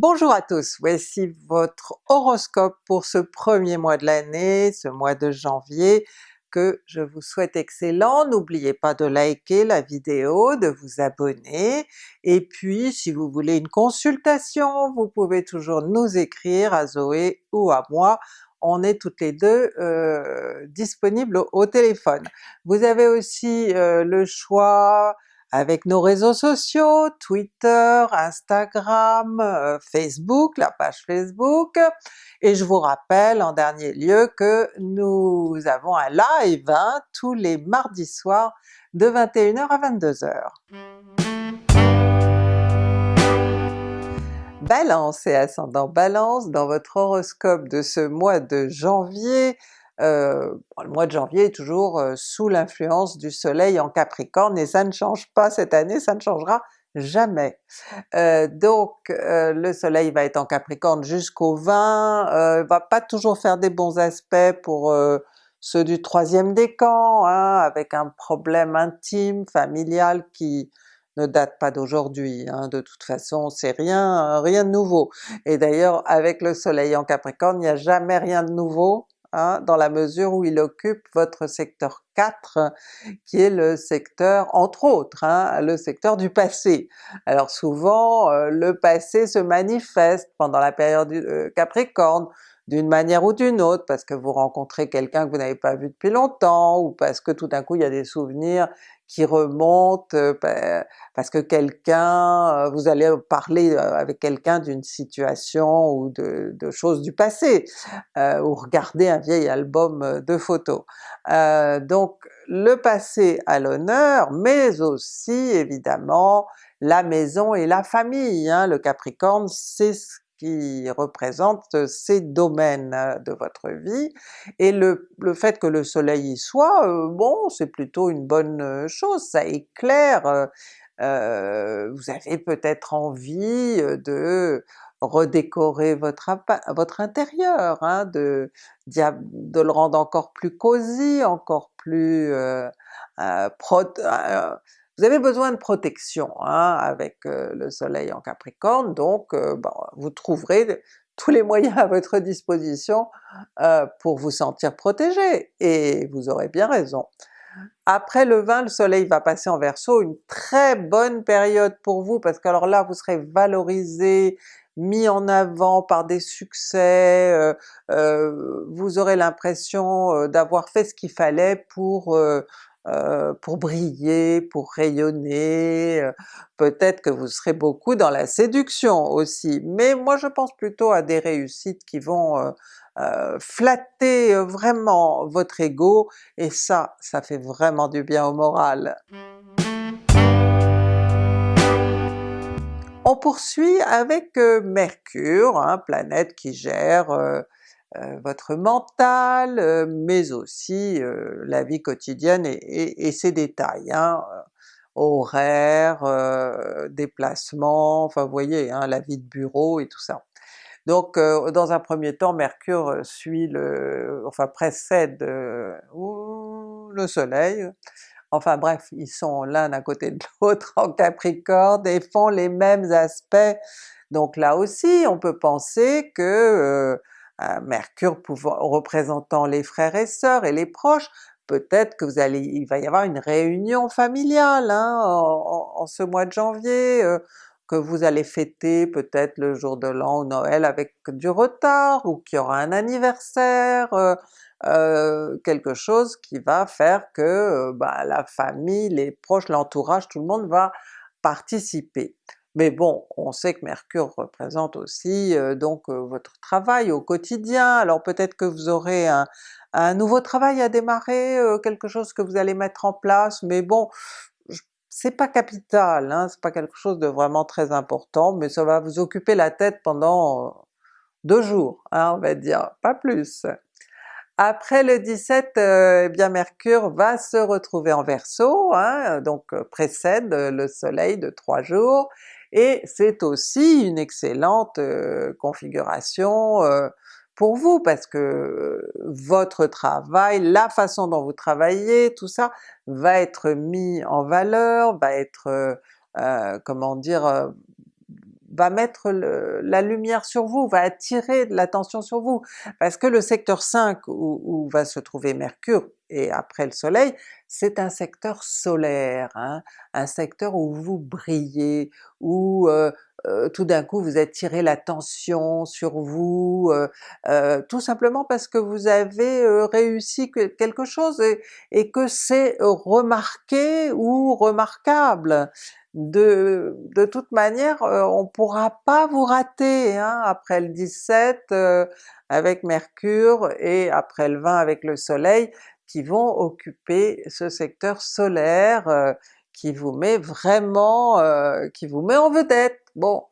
Bonjour à tous, voici votre horoscope pour ce premier mois de l'année, ce mois de janvier, que je vous souhaite excellent. N'oubliez pas de liker la vidéo, de vous abonner, et puis si vous voulez une consultation, vous pouvez toujours nous écrire à Zoé ou à moi, on est toutes les deux euh, disponibles au, téléphone. Vous avez aussi euh, le choix avec nos réseaux sociaux, Twitter, Instagram, euh, Facebook, la page Facebook, et je vous rappelle en dernier lieu que nous avons un live hein, tous les mardis soirs de 21h à 22h. Balance et ascendant Balance, dans votre horoscope de ce mois de janvier, euh, le mois de janvier est toujours euh, sous l'influence du soleil en Capricorne et ça ne change pas cette année, ça ne changera jamais. Euh, donc le soleil va être en Capricorne jusqu'au 20, va pas toujours faire des bons aspects pour ceux du troisième décan, hein, avec un problème intime, familial qui ne date pas d'aujourd'hui, hein, de toute façon c'est rien, rien de nouveau. Et d'ailleurs avec le soleil en Capricorne, il n'y a jamais rien de nouveau, Hein, dans la mesure où il occupe votre secteur 4, qui est le secteur, entre autres, hein, le secteur du passé. Alors souvent euh, le passé se manifeste pendant la période euh, Capricorne, d'une manière ou d'une autre, parce que vous rencontrez quelqu'un que vous n'avez pas vu depuis longtemps, ou parce que tout d'un coup il y a des souvenirs qui remontent, euh, parce que quelqu'un, euh, vous allez parler euh, avec quelqu'un d'une situation ou de, choses du passé, ou regarder un vieil album de photos. donc le passé à l'honneur, mais aussi évidemment la maison et la famille. Hein. Le Capricorne c'est ce qui représente ces domaines de votre vie, et le, le fait que le soleil y soit, bon c'est plutôt une bonne chose, ça éclaire, euh, vous avez peut-être envie de redécorer votre, votre intérieur, hein, de, de le rendre encore plus cosy, encore plus euh, euh, vous avez besoin de protection hein, avec euh, le soleil en Capricorne, donc euh, vous trouverez tous les moyens à votre disposition euh, pour vous sentir protégé, et vous aurez bien raison. Après le 20, le soleil va passer en Verseau, une très bonne période pour vous, parce que alors là vous serez valorisé, mis en avant par des succès, vous aurez l'impression d'avoir fait ce qu'il fallait pour pour briller, pour rayonner, euh, peut-être que vous serez beaucoup dans la séduction aussi, mais moi je pense plutôt à des réussites qui vont euh, flatter vraiment votre ego, et ça, ça fait vraiment du bien au moral. On poursuit avec Mercure, hein, planète qui gère euh, votre mental, euh, mais aussi euh, la vie quotidienne et, ses détails, hein, horaires, déplacements, enfin vous voyez, hein, la vie de bureau et tout ça. Donc dans un premier temps Mercure suit le, enfin précède le soleil, enfin bref, ils sont l'un à côté de l'autre en Capricorne et font les mêmes aspects, donc là aussi on peut penser que Mercure représentant les frères et sœurs et les proches, peut-être que vous allez, il va y avoir une réunion familiale hein, en, ce mois de janvier, euh, que vous allez fêter peut-être le jour de l'an ou Noël avec du retard, ou qu'il y aura un anniversaire, euh, euh, quelque chose qui va faire que bah, la famille, les proches, l'entourage, tout le monde va participer. Mais bon, on sait que Mercure représente aussi donc votre travail au quotidien, alors peut-être que vous aurez un, nouveau travail à démarrer, quelque chose que vous allez mettre en place, mais bon, c'est pas capital, hein, c'est pas quelque chose de vraiment très important, mais ça va vous occuper la tête pendant deux jours, hein, on va dire, pas plus. Après le 17, eh bien Mercure va se retrouver en Verseau, hein, donc précède le soleil de trois jours, et c'est aussi une excellente euh, configuration euh, pour vous, parce que euh, votre travail, la façon dont vous travaillez, tout ça va être mis en valeur, va être, comment dire, va mettre la lumière sur vous, va attirer de l'attention sur vous, parce que le secteur 5 où, va se trouver Mercure et après le soleil, c'est un secteur solaire, hein, un secteur où vous brillez, où euh, euh, tout d'un coup vous attirez l'attention sur vous, euh, tout simplement parce que vous avez réussi quelque chose et, que c'est remarqué ou remarquable. De, de toute manière euh, on pourra pas vous rater hein, après le 17 euh, avec Mercure et après le 20 avec le Soleil qui vont occuper ce secteur solaire euh, qui vous met vraiment, qui vous met en vedette. Bon,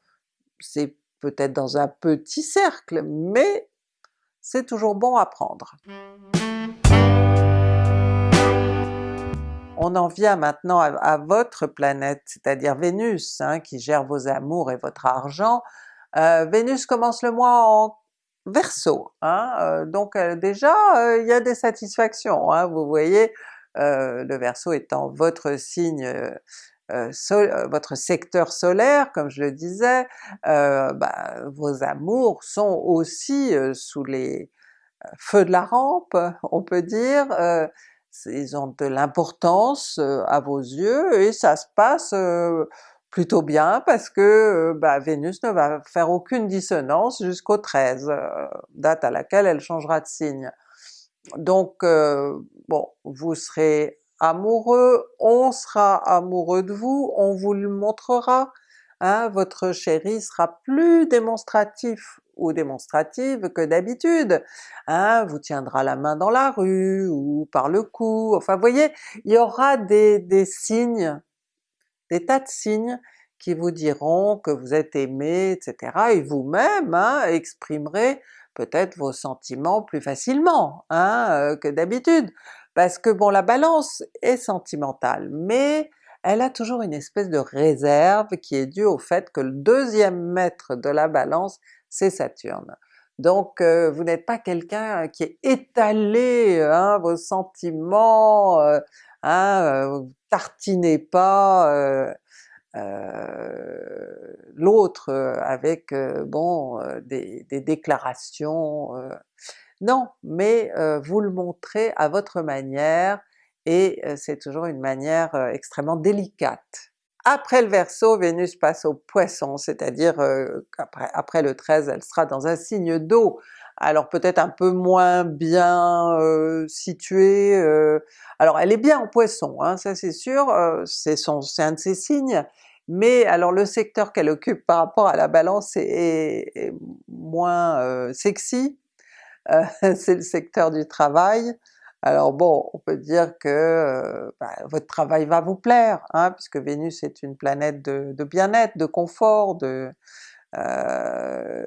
c'est peut-être dans un petit cercle, mais c'est toujours bon à prendre. On en vient maintenant à, votre planète, c'est-à-dire Vénus, hein, qui gère vos amours et votre argent. Euh, Vénus commence le mois en Verseau, hein, euh, donc euh, déjà il y a des satisfactions, hein, vous voyez, le Verseau étant votre signe votre secteur solaire, comme je le disais, bah, vos amours sont aussi sous les feux de la rampe, on peut dire, ils ont de l'importance à vos yeux et ça se passe plutôt bien parce que bah, Vénus ne va faire aucune dissonance jusqu'au 13, date à laquelle elle changera de signe. Donc bon, vous serez amoureux, on sera amoureux de vous, on vous le montrera, hein, votre chéri sera plus démonstratif ou démonstrative que d'habitude, hein, vous tiendra la main dans la rue ou par le cou, enfin voyez, il y aura des, des signes, des tas de signes qui vous diront que vous êtes aimé, etc. et vous-même hein, exprimerez peut-être vos sentiments plus facilement hein, euh, que d'habitude. Parce que bon, la Balance est sentimentale, mais elle a toujours une espèce de réserve qui est due au fait que le deuxième maître de la Balance c'est Saturne. Donc euh, vous n'êtes pas quelqu'un qui est étalé hein, vos sentiments, euh, hein, tartinez pas l'autre avec bon des, des déclarations, non, mais vous le montrez à votre manière et c'est toujours une manière extrêmement délicate. Après le Verseau, Vénus passe au Poisson, c'est-à-dire euh, après le 13 elle sera dans un signe d'eau, alors peut-être un peu moins bien euh, située, euh, alors elle est bien en Poisson, hein, ça c'est sûr, c'est un de ses signes, mais alors le secteur qu'elle occupe par rapport à la Balance est moins sexy, c'est le secteur du travail, alors bon, on peut dire que euh, bah, votre travail va vous plaire, hein, puisque Vénus est une planète de, bien-être, de confort, de euh,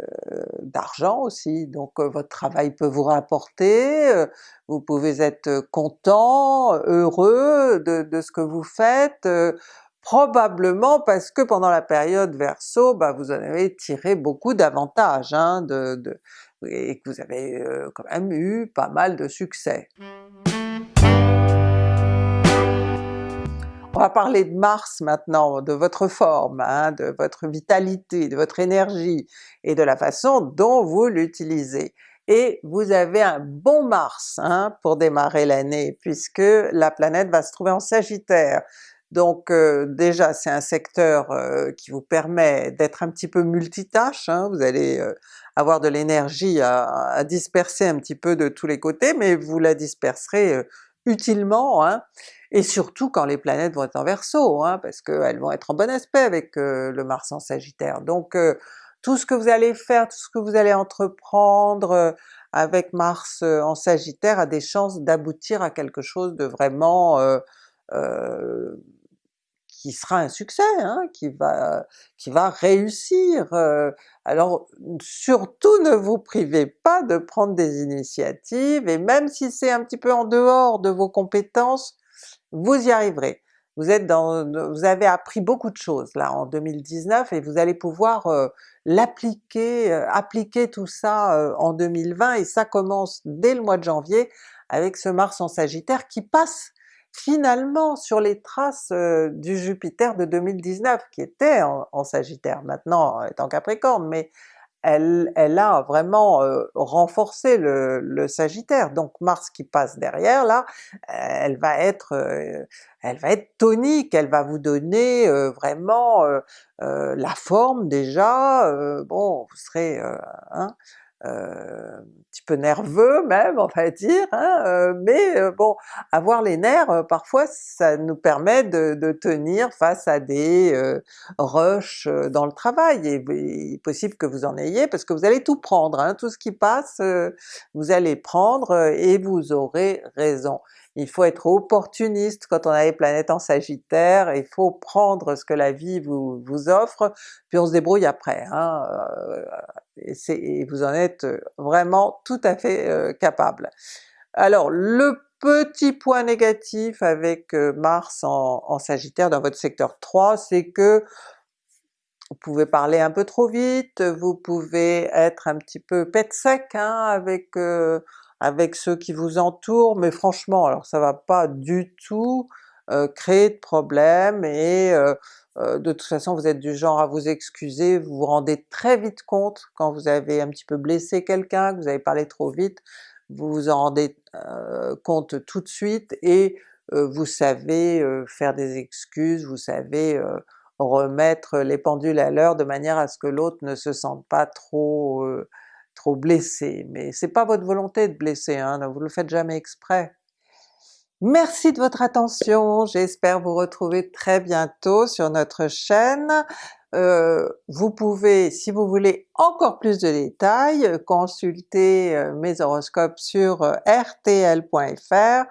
d'argent aussi, donc euh, votre travail peut vous rapporter, vous pouvez être content, heureux de, ce que vous faites, probablement parce que pendant la période Verseau, bah, vous en avez tiré beaucoup d'avantages, hein, de, et que vous avez quand même eu pas mal de succès. On va parler de Mars maintenant, de votre forme, hein, de votre vitalité, de votre énergie et de la façon dont vous l'utilisez. Et vous avez un bon Mars hein, pour démarrer l'année puisque la planète va se trouver en Sagittaire. Donc euh, déjà c'est un secteur euh, qui vous permet d'être un petit peu multitâche, hein, vous allez euh, avoir de l'énergie à, disperser un petit peu de tous les côtés, mais vous la disperserez utilement, hein, et surtout quand les planètes vont être en Verseau, hein, parce qu'elles vont être en bon aspect avec le Mars en Sagittaire. Donc tout ce que vous allez faire, tout ce que vous allez entreprendre avec Mars en Sagittaire a des chances d'aboutir à quelque chose de vraiment qui sera un succès, hein, qui va qui va réussir. Euh. alors surtout ne vous privez pas de prendre des initiatives, et même si c'est un petit peu en dehors de vos compétences, vous y arriverez. Vous êtes dans, vous avez appris beaucoup de choses là en 2019 et vous allez pouvoir euh, l'appliquer, euh, appliquer tout ça en 2020 et ça commence dès le mois de janvier avec ce Mars en Sagittaire qui passe finalement sur les traces du Jupiter de 2019 qui était en, Sagittaire, maintenant est en Capricorne, mais elle, elle a vraiment renforcé le, Sagittaire, donc Mars qui passe derrière là, elle va être elle va être tonique, elle va vous donner vraiment la forme déjà, bon vous serez hein, euh, un petit peu nerveux même on va dire, hein, euh, mais euh, bon, avoir les nerfs parfois ça nous permet de, de tenir face à des rushs dans le travail, et il est possible que vous en ayez parce que vous allez tout prendre, hein, tout ce qui passe vous allez prendre et vous aurez raison. Il faut être opportuniste quand on a les planètes en Sagittaire, il faut prendre ce que la vie vous, vous offre, puis on se débrouille après. Hein, et, vous en êtes vraiment tout à fait euh, capable. Alors le petit point négatif avec euh, Mars en, Sagittaire dans votre secteur 3, c'est que vous pouvez parler un peu trop vite, vous pouvez être un petit peu pète sec hein, avec euh, avec ceux qui vous entourent, mais franchement alors ça va pas du tout créer de problème et euh, de toute façon vous êtes du genre à vous excuser, vous vous rendez très vite compte quand vous avez un petit peu blessé quelqu'un, que vous avez parlé trop vite, vous vous en rendez euh, compte tout de suite et euh, vous savez faire des excuses, vous savez remettre les pendules à l'heure de manière à ce que l'autre ne se sente pas trop trop blessé. Mais c'est pas votre volonté de blesser, hein, vous le faites jamais exprès. Merci de votre attention, j'espère vous retrouver très bientôt sur notre chaîne. Euh, vous pouvez, si vous voulez encore plus de détails, consulter euh, mes horoscopes sur euh, rtl.fr,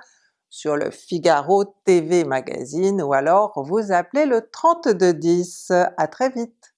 sur le Figaro TV Magazine, ou alors vous appelez le 3210. À très vite!